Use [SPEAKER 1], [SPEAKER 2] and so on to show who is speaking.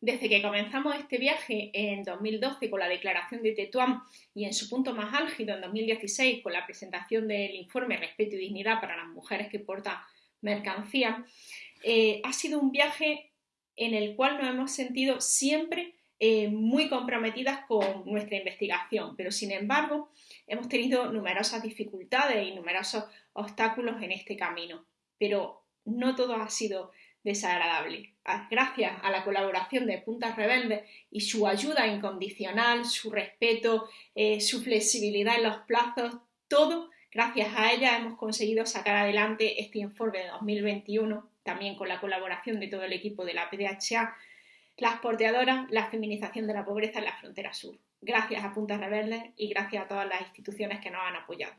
[SPEAKER 1] Desde que comenzamos este viaje en 2012 con la declaración de Tetuán y en su punto más álgido en 2016 con la presentación del informe Respeto y Dignidad para las mujeres que portan mercancía, eh, ha sido un viaje en el cual nos hemos sentido siempre eh, muy comprometidas con nuestra investigación, pero sin embargo hemos tenido numerosas dificultades y numerosos obstáculos en este camino. Pero no todo ha sido desagradable. Ah, gracias a la colaboración de Puntas Rebeldes y su ayuda incondicional, su respeto, eh, su flexibilidad en los plazos, todo, gracias a ella hemos conseguido sacar adelante este informe de 2021, también con la colaboración de todo el equipo de la PDHA, las porteadoras, la feminización de la pobreza en la frontera sur. Gracias a Puntas Rebeldes y gracias a todas las instituciones que nos han apoyado.